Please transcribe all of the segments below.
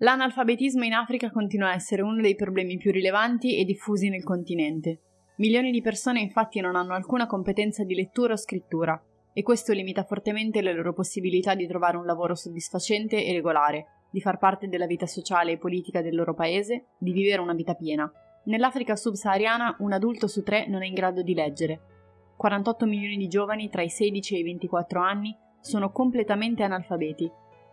L'analfabetismo in Africa continua a essere uno dei problemi più rilevanti e diffusi nel continente. Milioni di persone infatti non hanno alcuna competenza di lettura o scrittura, e questo limita fortemente le loro possibilità di trovare un lavoro soddisfacente e regolare, di far parte della vita sociale e politica del loro paese, di vivere una vita piena. Nell'Africa subsahariana un adulto su tre non è in grado di leggere. 48 milioni di giovani tra i 16 e i 24 anni sono completamente analfabeti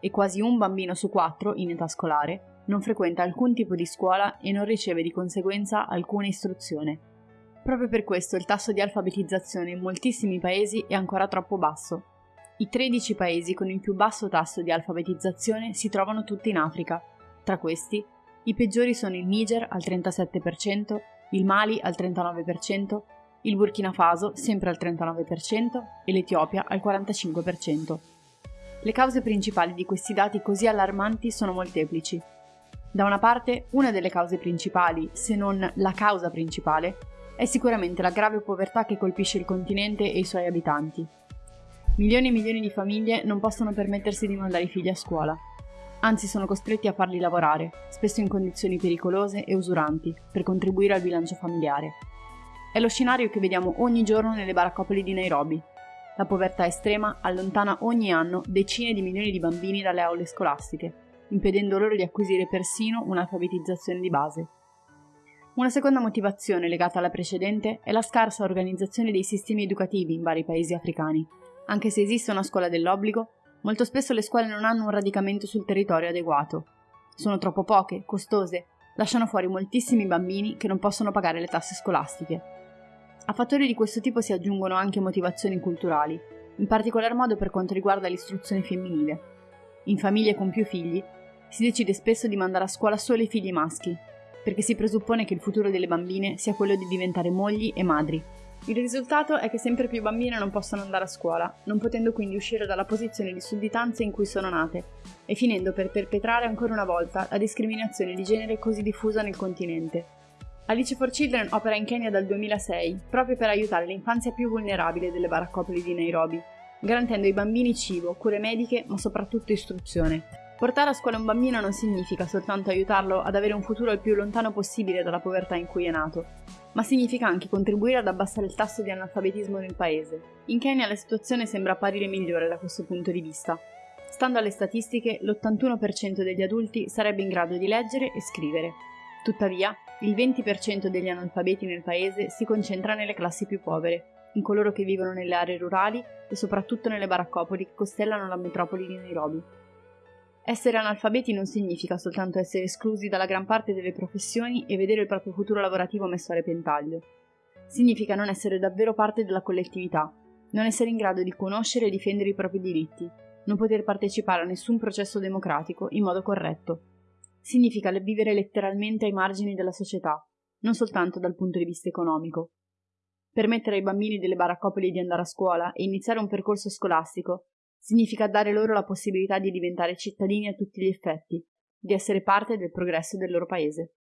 e quasi un bambino su quattro in età scolare non frequenta alcun tipo di scuola e non riceve di conseguenza alcuna istruzione. Proprio per questo il tasso di alfabetizzazione in moltissimi paesi è ancora troppo basso. I 13 paesi con il più basso tasso di alfabetizzazione si trovano tutti in Africa. Tra questi, i peggiori sono il Niger al 37%, il Mali al 39%, il Burkina Faso sempre al 39% e l'Etiopia al 45%. Le cause principali di questi dati così allarmanti sono molteplici. Da una parte, una delle cause principali, se non la causa principale, è sicuramente la grave povertà che colpisce il continente e i suoi abitanti. Milioni e milioni di famiglie non possono permettersi di mandare i figli a scuola, anzi sono costretti a farli lavorare, spesso in condizioni pericolose e usuranti, per contribuire al bilancio familiare. È lo scenario che vediamo ogni giorno nelle baraccopoli di Nairobi, la povertà estrema allontana ogni anno decine di milioni di bambini dalle aule scolastiche, impedendo loro di acquisire persino un'alfabetizzazione di base. Una seconda motivazione legata alla precedente è la scarsa organizzazione dei sistemi educativi in vari paesi africani. Anche se esiste una scuola dell'obbligo, molto spesso le scuole non hanno un radicamento sul territorio adeguato. Sono troppo poche, costose, lasciano fuori moltissimi bambini che non possono pagare le tasse scolastiche. A fattori di questo tipo si aggiungono anche motivazioni culturali, in particolar modo per quanto riguarda l'istruzione femminile. In famiglie con più figli si decide spesso di mandare a scuola solo i figli maschi, perché si presuppone che il futuro delle bambine sia quello di diventare mogli e madri. Il risultato è che sempre più bambine non possono andare a scuola, non potendo quindi uscire dalla posizione di sudditanza in cui sono nate, e finendo per perpetrare ancora una volta la discriminazione di genere così diffusa nel continente. Alice for Children opera in Kenya dal 2006 proprio per aiutare l'infanzia più vulnerabile delle baraccopoli di Nairobi, garantendo ai bambini cibo, cure mediche, ma soprattutto istruzione. Portare a scuola un bambino non significa soltanto aiutarlo ad avere un futuro il più lontano possibile dalla povertà in cui è nato, ma significa anche contribuire ad abbassare il tasso di analfabetismo nel paese. In Kenya la situazione sembra apparire migliore da questo punto di vista. Stando alle statistiche, l'81% degli adulti sarebbe in grado di leggere e scrivere. Tuttavia, il 20% degli analfabeti nel paese si concentra nelle classi più povere, in coloro che vivono nelle aree rurali e soprattutto nelle baraccopoli che costellano la metropoli di Nairobi. Essere analfabeti non significa soltanto essere esclusi dalla gran parte delle professioni e vedere il proprio futuro lavorativo messo a repentaglio. Significa non essere davvero parte della collettività, non essere in grado di conoscere e difendere i propri diritti, non poter partecipare a nessun processo democratico in modo corretto significa vivere letteralmente ai margini della società, non soltanto dal punto di vista economico. Permettere ai bambini delle baraccopoli di andare a scuola e iniziare un percorso scolastico significa dare loro la possibilità di diventare cittadini a tutti gli effetti, di essere parte del progresso del loro paese.